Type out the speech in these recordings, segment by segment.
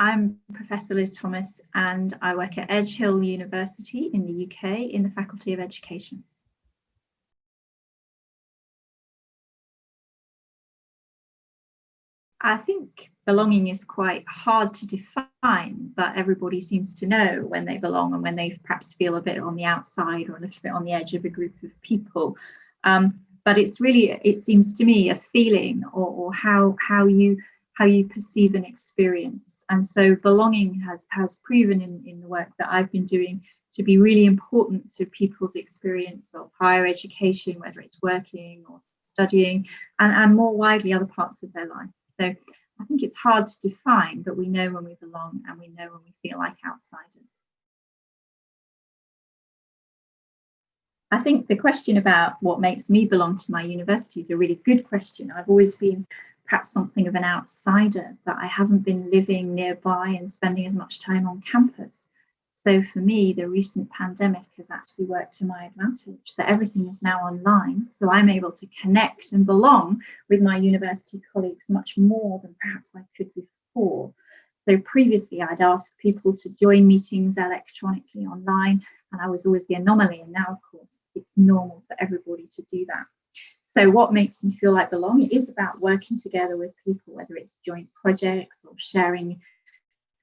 I'm Professor Liz Thomas and I work at Edge Hill University in the UK in the Faculty of Education. I think belonging is quite hard to define, but everybody seems to know when they belong and when they perhaps feel a bit on the outside or a little bit on the edge of a group of people. Um, but it's really, it seems to me, a feeling or, or how how you how you perceive an experience. And so belonging has, has proven in, in the work that I've been doing to be really important to people's experience of higher education, whether it's working or studying, and, and more widely other parts of their life. So I think it's hard to define, but we know when we belong and we know when we feel like outsiders. I think the question about what makes me belong to my university is a really good question. I've always been perhaps something of an outsider, that I haven't been living nearby and spending as much time on campus. So for me, the recent pandemic has actually worked to my advantage that everything is now online. So I'm able to connect and belong with my university colleagues much more than perhaps I could before. So previously I'd ask people to join meetings electronically online and I was always the anomaly. And now of course it's normal for everybody to do that. So what makes me feel like belonging is about working together with people, whether it's joint projects or sharing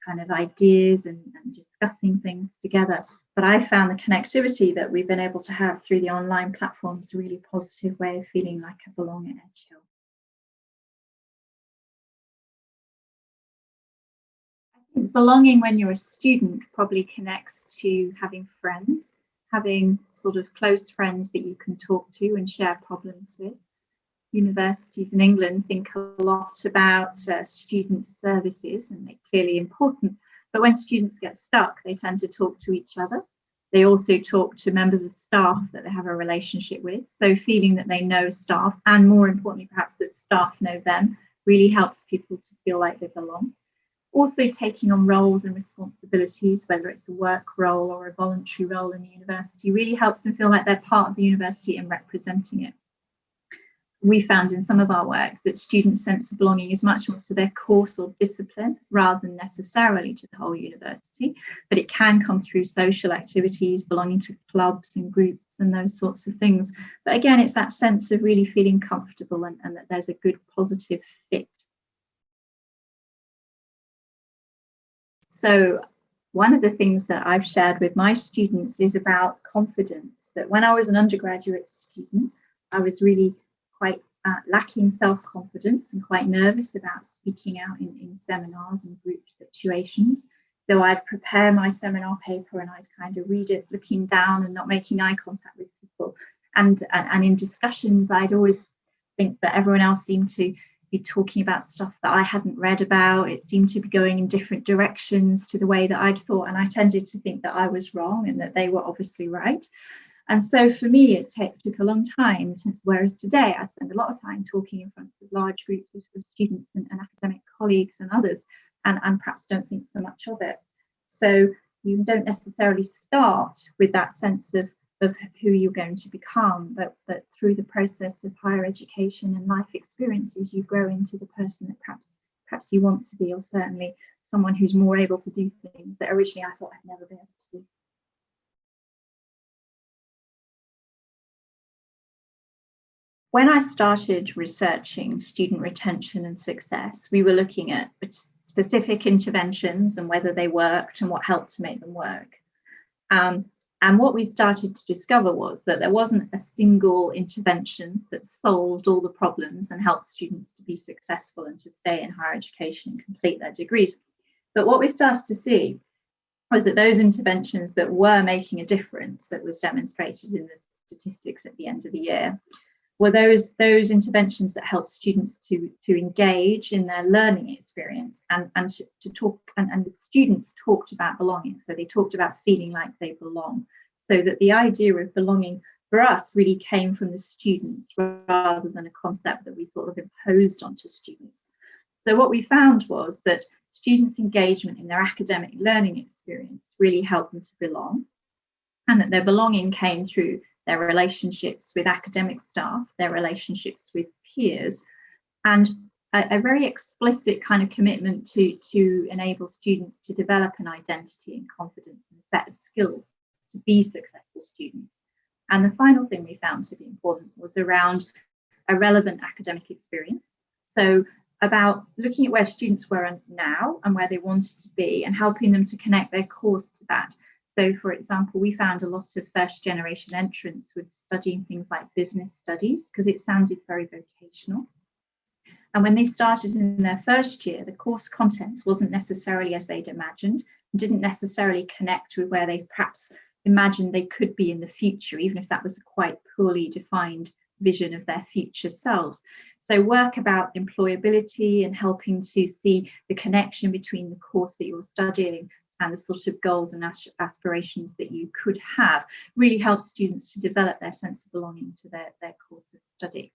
kind of ideas and, and, discussing things together. But I found the connectivity that we've been able to have through the online platforms a really positive way of feeling like I belong at Edge Hill. I think belonging when you're a student probably connects to having friends having sort of close friends that you can talk to and share problems with. Universities in England think a lot about uh, student services and they're clearly important, but when students get stuck, they tend to talk to each other. They also talk to members of staff that they have a relationship with. So feeling that they know staff and more importantly, perhaps that staff know them really helps people to feel like they belong also taking on roles and responsibilities, whether it's a work role or a voluntary role in the university, really helps them feel like they're part of the university and representing it. We found in some of our work that students' sense of belonging is much more to their course or discipline rather than necessarily to the whole university, but it can come through social activities, belonging to clubs and groups and those sorts of things. But again, it's that sense of really feeling comfortable and, and that there's a good positive fit So one of the things that I've shared with my students is about confidence, that when I was an undergraduate student, I was really quite uh, lacking self-confidence and quite nervous about speaking out in, in seminars and group situations. So I'd prepare my seminar paper and I'd kind of read it looking down and not making eye contact with people. And, and, and in discussions, I'd always think that everyone else seemed to be talking about stuff that I hadn't read about. It seemed to be going in different directions to the way that I'd thought. And I tended to think that I was wrong and that they were obviously right. And so for me, it took a long time, whereas today I spend a lot of time talking in front of large groups of students and, and academic colleagues and others, and, and perhaps don't think so much of it. So you don't necessarily start with that sense of of who you're going to become, but that through the process of higher education and life experiences, you grow into the person that perhaps perhaps you want to be, or certainly someone who's more able to do things that originally I thought I'd never be able to do. When I started researching student retention and success, we were looking at specific interventions and whether they worked and what helped to make them work. Um, and what we started to discover was that there wasn't a single intervention that solved all the problems and helped students to be successful and to stay in higher education and complete their degrees. But what we started to see was that those interventions that were making a difference that was demonstrated in the statistics at the end of the year were those those interventions that help students to to engage in their learning experience and and to, to talk and, and the students talked about belonging. So they talked about feeling like they belong. So that the idea of belonging for us really came from the students rather than a concept that we sort of imposed onto students. So what we found was that students engagement in their academic learning experience really helped them to belong and that their belonging came through their relationships with academic staff, their relationships with peers, and a, a, very explicit kind of commitment to, to enable students to develop an identity and confidence and a set of skills to be successful students. And the final thing we found to be important was around a relevant academic experience. So about looking at where students were now and where they wanted to be and helping them to connect their course to that. So for example, we found a lot of first generation entrants with studying things like business studies because it sounded very vocational. And when they started in their first year, the course contents wasn't necessarily as they'd imagined, didn't necessarily connect with where they perhaps imagined they could be in the future, even if that was a quite poorly defined vision of their future selves. So work about employability and helping to see the connection between the course that you're studying and the sort of goals and aspirations that you could have really helps students to develop their sense of belonging to their, their course of study.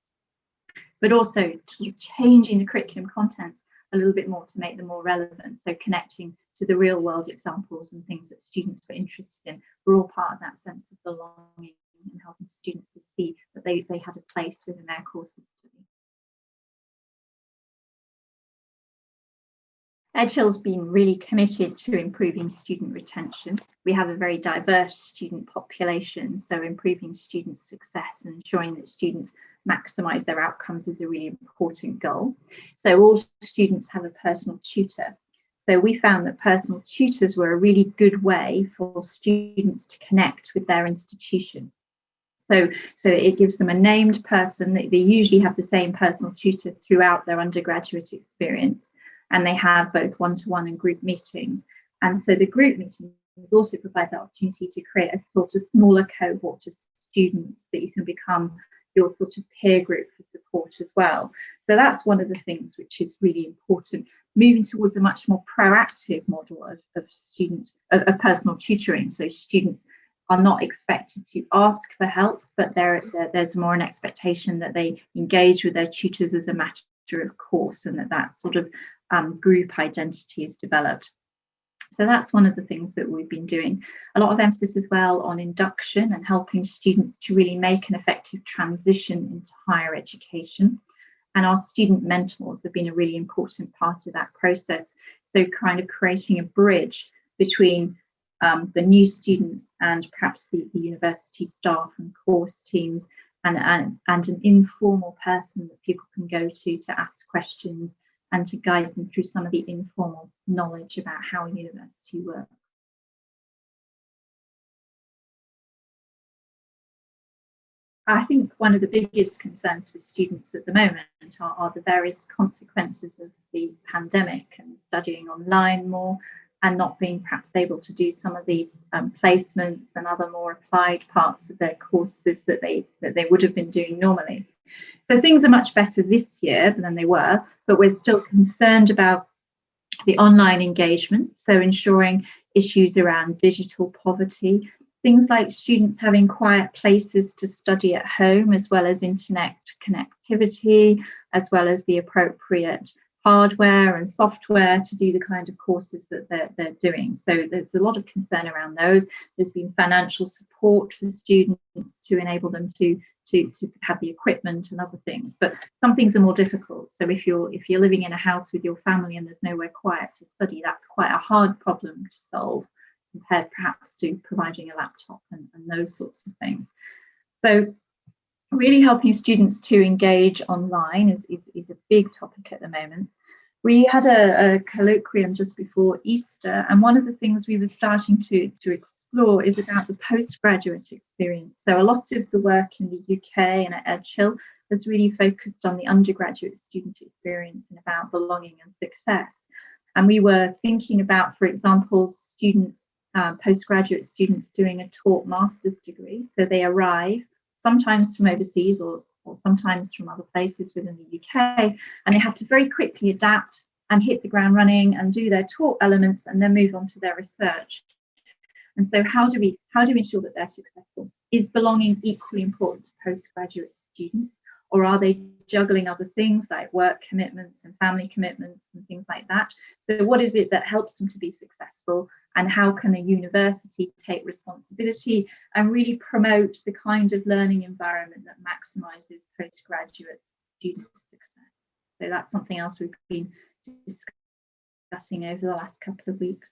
But also to changing the curriculum contents a little bit more to make them more relevant. So connecting to the real world examples and things that students were interested in were all part of that sense of belonging and helping students to see that they, they had a place within their course of Edgehill's been really committed to improving student retention. We have a very diverse student population, so improving student success and ensuring that students maximise their outcomes is a really important goal. So all students have a personal tutor. So we found that personal tutors were a really good way for students to connect with their institution. So, so it gives them a named person. They usually have the same personal tutor throughout their undergraduate experience and they have both one-to-one and group meetings. And so the group meetings also provide the opportunity to create a sort of smaller cohort of students that you can become your sort of peer group for support as well. So that's one of the things which is really important, moving towards a much more proactive model of, of student, of, of personal tutoring. So students are not expected to ask for help, but there, there, there's more an expectation that they engage with their tutors as a matter of course and that that sort of um, group identity is developed. So that's one of the things that we've been doing. A lot of emphasis as well on induction and helping students to really make an effective transition into higher education. And our student mentors have been a really important part of that process. So kind of creating a bridge between um, the new students and perhaps the, the university staff and course teams and, and, an informal person that people can go to to ask questions and to guide them through some of the informal knowledge about how a university works. I think one of the biggest concerns for students at the moment are, are, the various consequences of the pandemic and studying online more and not being perhaps able to do some of the um, placements and other more applied parts of their courses that they that they would have been doing normally. So things are much better this year than they were, but we're still concerned about the online engagement. So ensuring issues around digital poverty, things like students having quiet places to study at home, as well as internet connectivity, as well as the appropriate hardware and software to do the kind of courses that they're, they're doing. So there's a lot of concern around those. There's been financial support for students to enable them to to, to have the equipment and other things. But some things are more difficult. So if you're if you're living in a house with your family and there's nowhere quiet to study, that's quite a hard problem to solve compared perhaps to providing a laptop and, and those sorts of things. So really helping students to engage online is, is, is a big topic at the moment. We had a, a, colloquium just before Easter, and one of the things we were starting to, to explore is about the postgraduate experience. So a lot of the work in the UK and at Edgehill has really focused on the undergraduate student experience and about belonging and success. And we were thinking about, for example, students, uh, postgraduate students doing a taught master's degree. So they arrive sometimes from overseas or, or sometimes from other places within the UK, and they have to very quickly adapt and hit the ground running and do their taught elements and then move on to their research. And so how do we how do we ensure that they're successful? Is belonging equally important to postgraduate students? Or are they juggling other things like work commitments and family commitments and things like that? So what is it that helps them to be successful? And how can a university take responsibility and really promote the kind of learning environment that maximizes postgraduate student success? So that's something else we've been discussing over the last couple of weeks.